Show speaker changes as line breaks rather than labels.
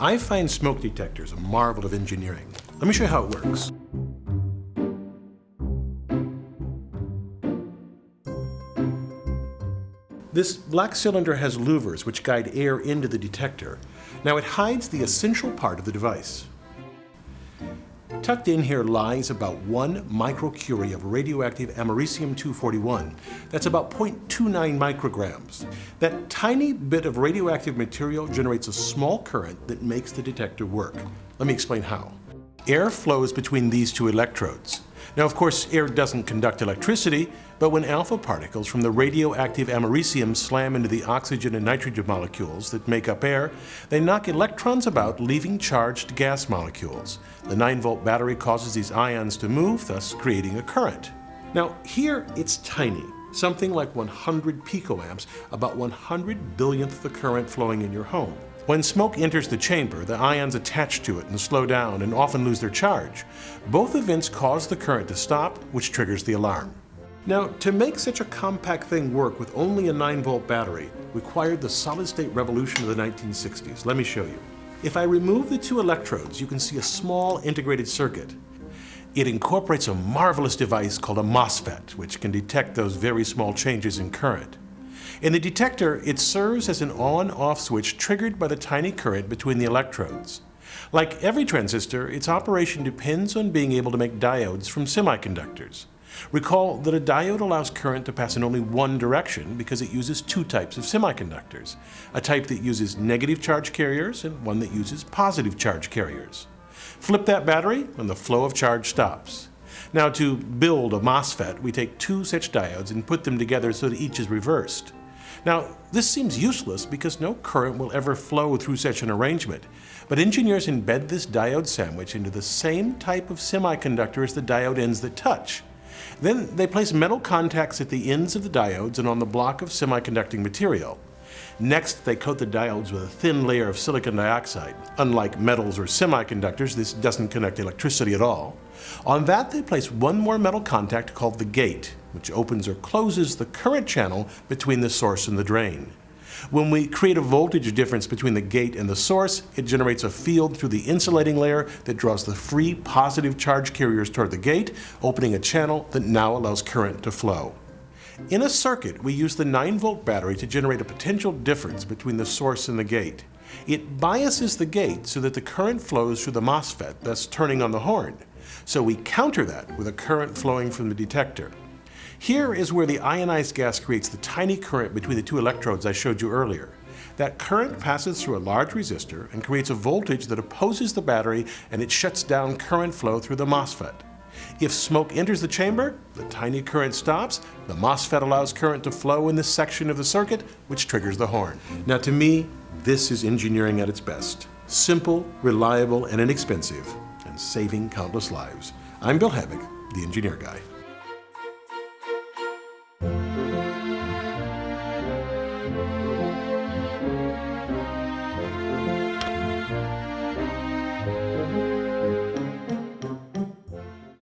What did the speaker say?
I find smoke detectors a marvel of engineering. Let me show you how it works. This black cylinder has louvers which guide air into the detector. Now it hides the essential part of the device. Tucked in here lies about one microcurie of radioactive americium-241. That's about 0.29 micrograms. That tiny bit of radioactive material generates a small current that makes the detector work. Let me explain how. Air flows between these two electrodes. Now, of course, air doesn't conduct electricity, but when alpha particles from the radioactive americium slam into the oxygen and nitrogen molecules that make up air, they knock electrons about, leaving charged gas molecules. The 9-volt battery causes these ions to move, thus creating a current. Now, here it's tiny, something like 100 picoamps, about 100 billionth the current flowing in your home. When smoke enters the chamber, the ions attach to it and slow down and often lose their charge. Both events cause the current to stop, which triggers the alarm. Now, to make such a compact thing work with only a 9-volt battery required the solid-state revolution of the 1960s. Let me show you. If I remove the two electrodes, you can see a small integrated circuit. It incorporates a marvelous device called a MOSFET, which can detect those very small changes in current. In the detector, it serves as an on-off switch triggered by the tiny current between the electrodes. Like every transistor, its operation depends on being able to make diodes from semiconductors. Recall that a diode allows current to pass in only one direction because it uses two types of semiconductors, a type that uses negative charge carriers and one that uses positive charge carriers. Flip that battery and the flow of charge stops. Now to build a MOSFET, we take two such diodes and put them together so that each is reversed. Now, this seems useless because no current will ever flow through such an arrangement, but engineers embed this diode sandwich into the same type of semiconductor as the diode ends that touch. Then they place metal contacts at the ends of the diodes and on the block of semiconducting material. Next, they coat the diodes with a thin layer of silicon dioxide. Unlike metals or semiconductors, this doesn't conduct electricity at all. On that, they place one more metal contact called the gate, which opens or closes the current channel between the source and the drain. When we create a voltage difference between the gate and the source, it generates a field through the insulating layer that draws the free positive charge carriers toward the gate, opening a channel that now allows current to flow. In a circuit, we use the 9-volt battery to generate a potential difference between the source and the gate. It biases the gate so that the current flows through the MOSFET, thus turning on the horn. So we counter that with a current flowing from the detector. Here is where the ionized gas creates the tiny current between the two electrodes I showed you earlier. That current passes through a large resistor and creates a voltage that opposes the battery and it shuts down current flow through the MOSFET. If smoke enters the chamber, the tiny current stops, the MOSFET allows current to flow in this section of the circuit, which triggers the horn. Now to me, this is engineering at its best. Simple, reliable, and inexpensive, and saving countless lives. I'm Bill Hammack, the Engineer Guy.